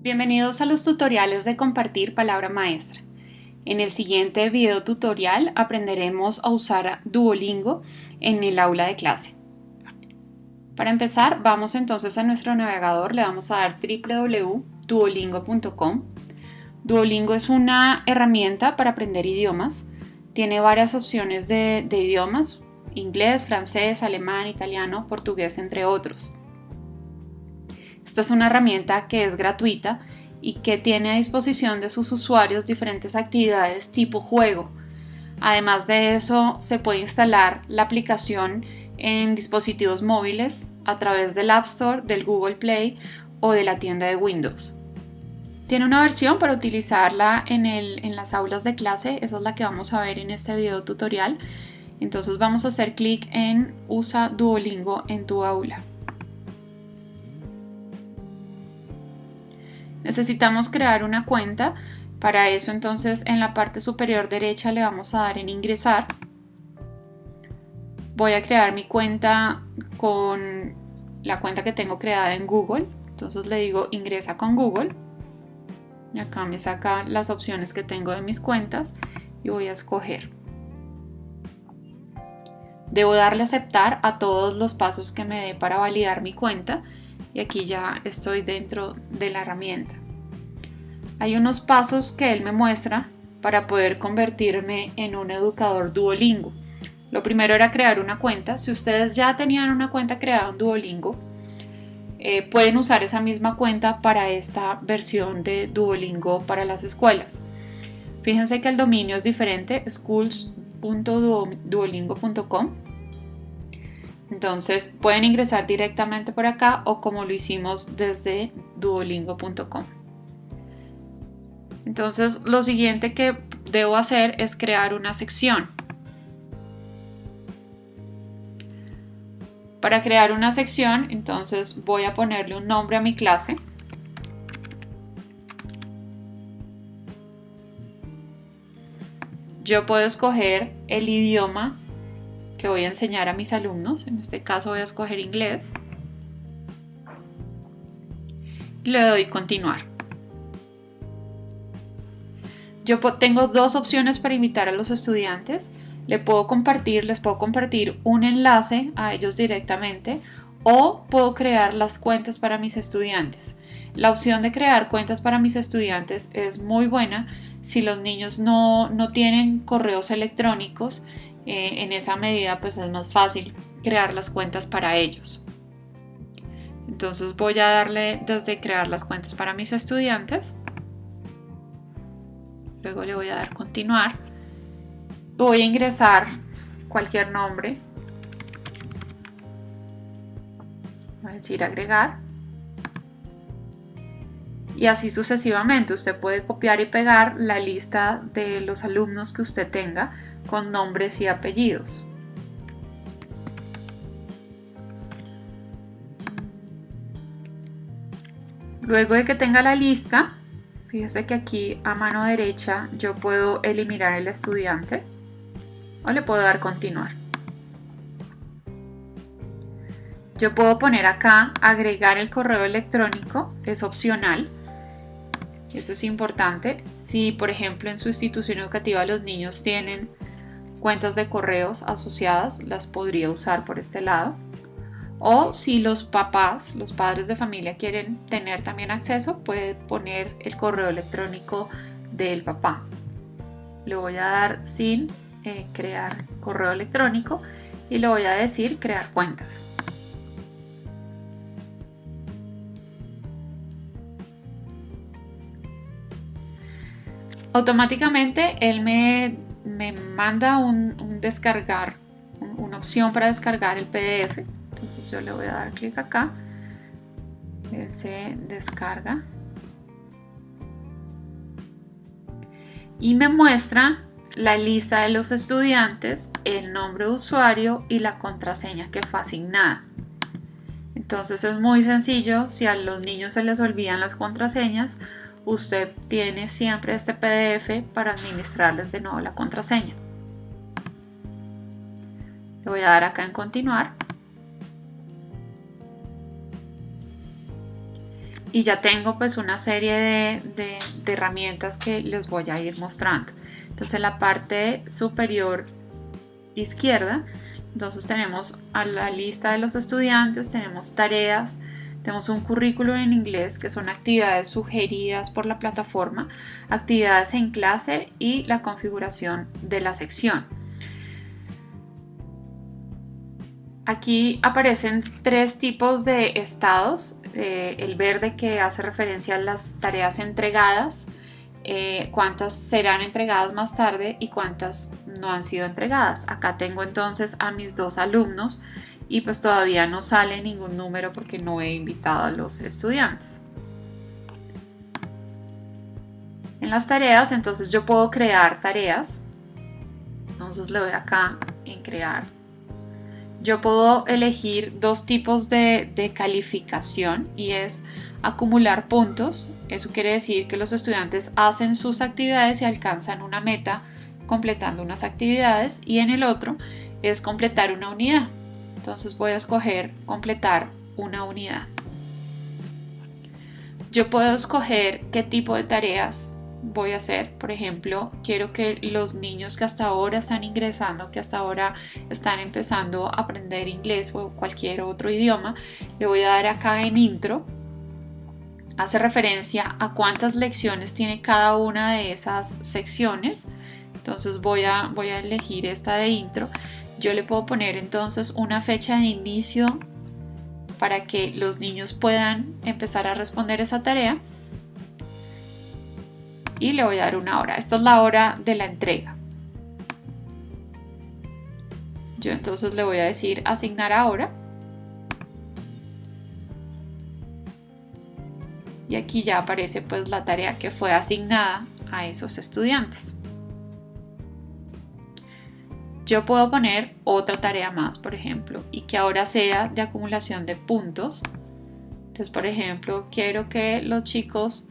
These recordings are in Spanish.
Bienvenidos a los tutoriales de compartir palabra maestra. En el siguiente video tutorial aprenderemos a usar Duolingo en el aula de clase. Para empezar, vamos entonces a nuestro navegador, le vamos a dar www.duolingo.com. Duolingo es una herramienta para aprender idiomas. Tiene varias opciones de, de idiomas, inglés, francés, alemán, italiano, portugués, entre otros. Esta es una herramienta que es gratuita y que tiene a disposición de sus usuarios diferentes actividades tipo juego. Además de eso, se puede instalar la aplicación en dispositivos móviles a través del App Store, del Google Play o de la tienda de Windows. Tiene una versión para utilizarla en, en las aulas de clase, esa es la que vamos a ver en este video tutorial. Entonces vamos a hacer clic en Usa Duolingo en tu aula. Necesitamos crear una cuenta. Para eso entonces en la parte superior derecha le vamos a dar en ingresar. Voy a crear mi cuenta con la cuenta que tengo creada en Google. Entonces le digo ingresa con Google. Y acá me saca las opciones que tengo de mis cuentas y voy a escoger. Debo darle aceptar a todos los pasos que me dé para validar mi cuenta y aquí ya estoy dentro de la herramienta. Hay unos pasos que él me muestra para poder convertirme en un educador Duolingo. Lo primero era crear una cuenta. Si ustedes ya tenían una cuenta creada en Duolingo, eh, pueden usar esa misma cuenta para esta versión de Duolingo para las escuelas. Fíjense que el dominio es diferente, schools.duolingo.com entonces pueden ingresar directamente por acá o como lo hicimos desde duolingo.com. Entonces lo siguiente que debo hacer es crear una sección. Para crear una sección, entonces voy a ponerle un nombre a mi clase. Yo puedo escoger el idioma que voy a enseñar a mis alumnos. En este caso voy a escoger inglés. Y le doy continuar. Yo tengo dos opciones para invitar a los estudiantes. Le puedo compartir, les puedo compartir un enlace a ellos directamente o puedo crear las cuentas para mis estudiantes. La opción de crear cuentas para mis estudiantes es muy buena si los niños no, no tienen correos electrónicos eh, en esa medida pues es más fácil crear las cuentas para ellos. Entonces voy a darle desde crear las cuentas para mis estudiantes. Luego le voy a dar continuar. Voy a ingresar cualquier nombre. Voy a decir agregar. Y así sucesivamente. Usted puede copiar y pegar la lista de los alumnos que usted tenga con nombres y apellidos. Luego de que tenga la lista, fíjese que aquí a mano derecha yo puedo eliminar el estudiante o le puedo dar continuar. Yo puedo poner acá agregar el correo electrónico, es opcional. Eso es importante. Si por ejemplo en su institución educativa los niños tienen cuentas de correos asociadas las podría usar por este lado. O si los papás, los padres de familia quieren tener también acceso, puede poner el correo electrónico del papá. Le voy a dar sin eh, crear correo electrónico y le voy a decir crear cuentas. Automáticamente él me me manda un, descargar, una opción para descargar el PDF. Entonces yo le voy a dar clic acá. Él se descarga. Y me muestra la lista de los estudiantes, el nombre de usuario y la contraseña que fue asignada. Entonces es muy sencillo, si a los niños se les olvidan las contraseñas, usted tiene siempre este PDF para administrarles de nuevo la contraseña. Le voy a dar acá en continuar. y ya tengo pues una serie de, herramientas que les voy a ir mostrando. Entonces en la parte superior izquierda, entonces tenemos a la lista de los estudiantes, tenemos tareas, tenemos un currículo en inglés que son actividades sugeridas por la plataforma, actividades en clase y la configuración de la sección. Aquí aparecen tres tipos de estados. Eh, el verde que hace referencia a las tareas entregadas, eh, cuántas serán entregadas más tarde y cuántas no han sido entregadas. Acá tengo entonces a mis dos alumnos y pues todavía no sale ningún número porque no he invitado a los estudiantes. En las tareas entonces yo puedo crear tareas. Entonces le doy acá en crear yo puedo elegir dos tipos de, calificación y es acumular puntos. Eso quiere decir que los estudiantes hacen sus actividades y alcanzan una meta completando unas actividades y en el otro es completar una unidad. Entonces voy a escoger completar una unidad. Yo puedo escoger qué tipo de tareas voy a hacer. Por ejemplo, quiero que los niños que hasta ahora están ingresando, que hasta ahora están empezando a aprender inglés o cualquier otro idioma, le voy a dar acá en intro. Hace referencia a cuántas lecciones tiene cada una de esas secciones. Entonces voy a, voy a elegir esta de intro. Yo le puedo poner entonces una fecha de inicio para que los niños puedan empezar a responder esa tarea y le voy a dar una hora. Esta es la hora de la entrega. Yo entonces le voy a decir asignar ahora. Y aquí ya aparece pues la tarea que fue asignada a esos estudiantes. Yo puedo poner otra tarea más, por ejemplo, y que ahora sea de acumulación de puntos. Entonces, por ejemplo, quiero que los chicos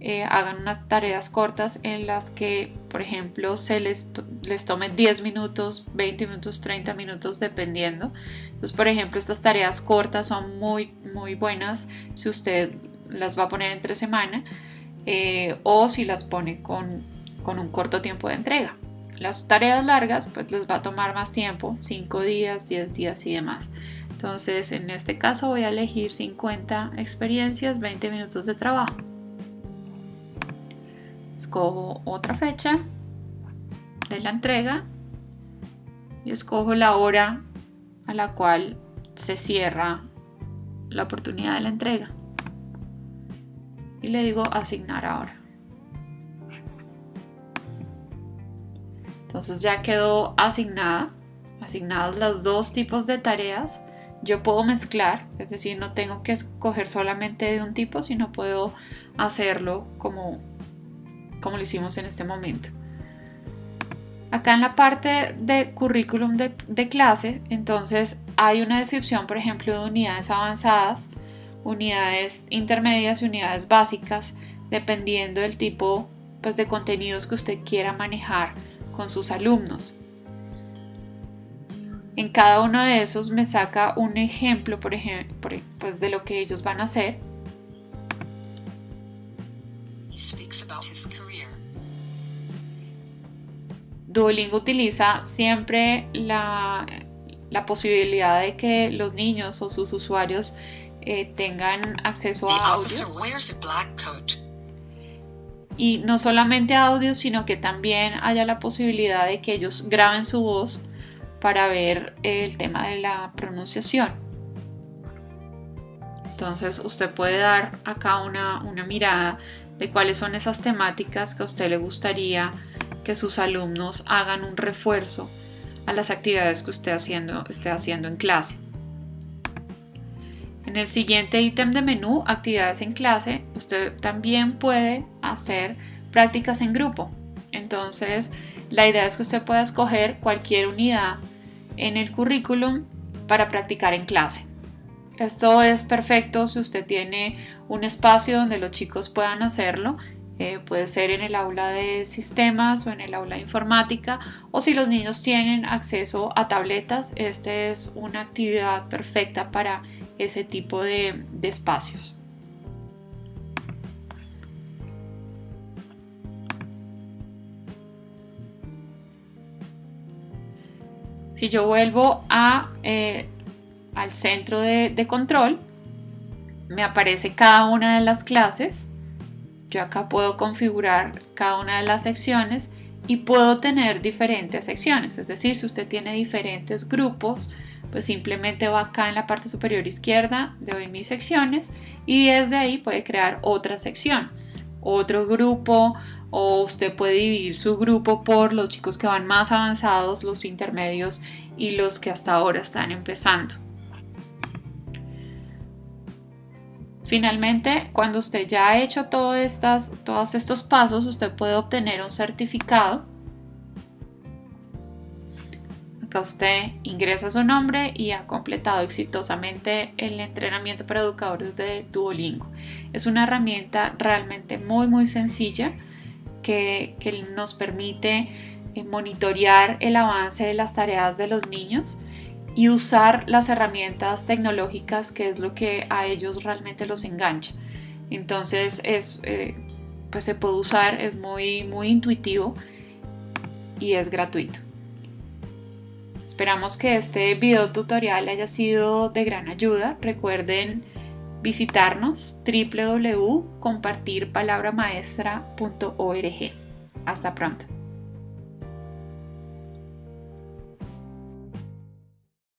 eh, hagan unas tareas cortas en las que, por ejemplo, se les, les tome 10 minutos, 20 minutos, 30 minutos, dependiendo. Entonces, por ejemplo, estas tareas cortas son muy, muy buenas si usted las va a poner entre semana eh, o si las pone con, con un corto tiempo de entrega. Las tareas largas, pues les va a tomar más tiempo, 5 días, 10 días y demás. Entonces, en este caso voy a elegir 50 experiencias, 20 minutos de trabajo. Escojo otra fecha de la entrega y escojo la hora a la cual se cierra la oportunidad de la entrega. Y le digo asignar ahora entonces ya quedó asignada asignadas las dos tipos de tareas yo puedo mezclar es decir no tengo que escoger solamente de un tipo sino puedo hacerlo como como lo hicimos en este momento. Acá en la parte de currículum de, clase, entonces hay una descripción, por ejemplo, de unidades avanzadas, unidades intermedias y unidades básicas, dependiendo del tipo pues, de contenidos que usted quiera manejar con sus alumnos. En cada uno de esos me saca un ejemplo, por ejemplo, pues, de lo que ellos van a hacer Duolingo utiliza siempre la, posibilidad de que los niños o sus usuarios eh, tengan acceso a audio. Y no solamente audio, sino que también haya la posibilidad de que ellos graben su voz para ver el tema de la pronunciación. Entonces usted puede dar acá una, una mirada de cuáles son esas temáticas que a usted le gustaría que sus alumnos hagan un refuerzo a las actividades que usted haciendo, esté haciendo en clase. En el siguiente ítem de menú, actividades en clase, usted también puede hacer prácticas en grupo. Entonces, la idea es que usted pueda escoger cualquier unidad en el currículum para practicar en clase. Esto es perfecto si usted tiene un espacio donde los chicos puedan hacerlo. Eh, puede ser en el aula de sistemas o en el aula de informática o si los niños tienen acceso a tabletas, esta es una actividad perfecta para ese tipo de, de espacios. Si yo vuelvo eh, al centro de, de control, me aparece cada una de las clases. Yo acá puedo configurar cada una de las secciones y puedo tener diferentes secciones. Es decir, si usted tiene diferentes grupos, pues simplemente va acá en la parte superior izquierda, le doy mis secciones y desde ahí puede crear otra sección, otro grupo o usted puede dividir su grupo por los chicos que van más avanzados, los intermedios y los que hasta ahora están empezando. Finalmente, cuando usted ya ha hecho todos estos pasos, usted puede obtener un certificado. Acá usted ingresa su nombre y ha completado exitosamente el entrenamiento para educadores de Duolingo. Es una herramienta realmente muy muy sencilla que, nos permite eh, monitorear el avance de las tareas de los niños y usar las herramientas tecnológicas que es lo que a ellos realmente los engancha. Entonces es, eh, pues se puede usar, es muy, muy intuitivo y es gratuito. Esperamos que este video tutorial haya sido de gran ayuda. Recuerden visitarnos www.compartirpalabramaestra.org. Hasta pronto.